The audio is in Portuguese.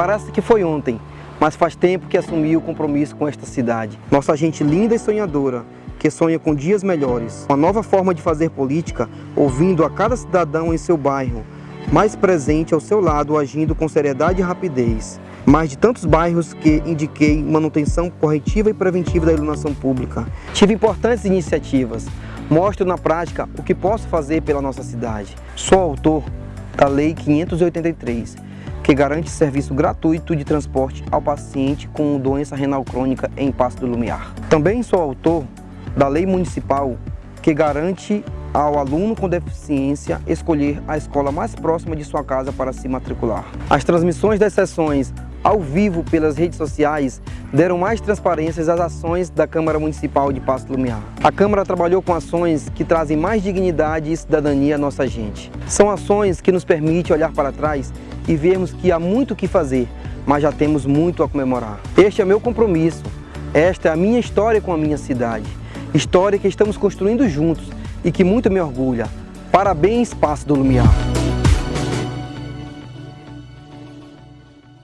Parece que foi ontem, mas faz tempo que assumi o compromisso com esta cidade. Nossa gente linda e sonhadora, que sonha com dias melhores. Uma nova forma de fazer política, ouvindo a cada cidadão em seu bairro, mais presente ao seu lado, agindo com seriedade e rapidez. Mais de tantos bairros que indiquei manutenção corretiva e preventiva da iluminação pública. Tive importantes iniciativas. Mostro na prática o que posso fazer pela nossa cidade. Sou autor da Lei 583, que garante serviço gratuito de transporte ao paciente com doença renal crônica em Passo do Lumiar. Também sou autor da lei municipal que garante ao aluno com deficiência escolher a escola mais próxima de sua casa para se matricular. As transmissões das sessões ao vivo pelas redes sociais deram mais transparência às ações da Câmara Municipal de Passo Lumiar. A Câmara trabalhou com ações que trazem mais dignidade e cidadania à nossa gente. São ações que nos permitem olhar para trás e vermos que há muito o que fazer, mas já temos muito a comemorar. Este é meu compromisso, esta é a minha história com a minha cidade. História que estamos construindo juntos e que muito me orgulha. Parabéns, Passo do Lumiar!